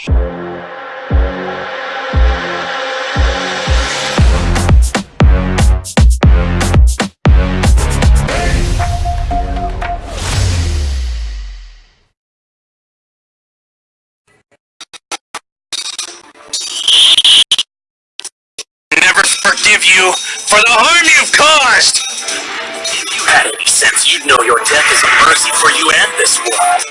Never forgive you for the harm you've caused! If you had any sense, you'd know your death is a mercy for you and this world.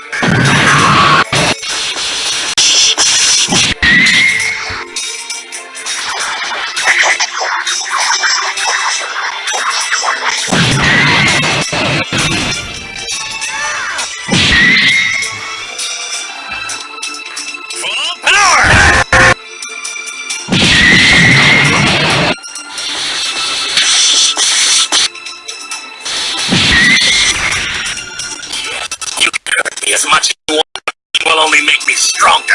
As much as you want. Will only make me stronger.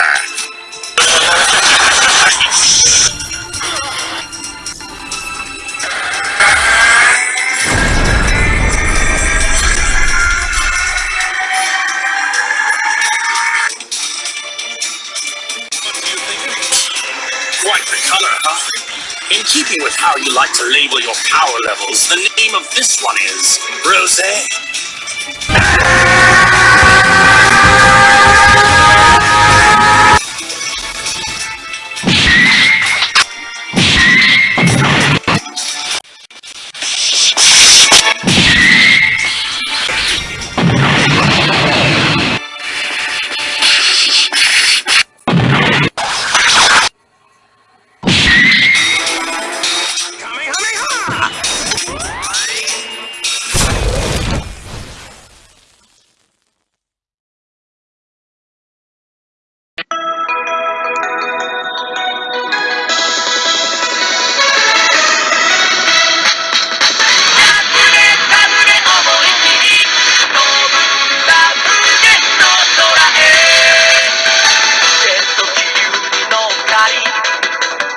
Quite the color, huh? In keeping with how you like to label your power levels, the name of this one is Rosé.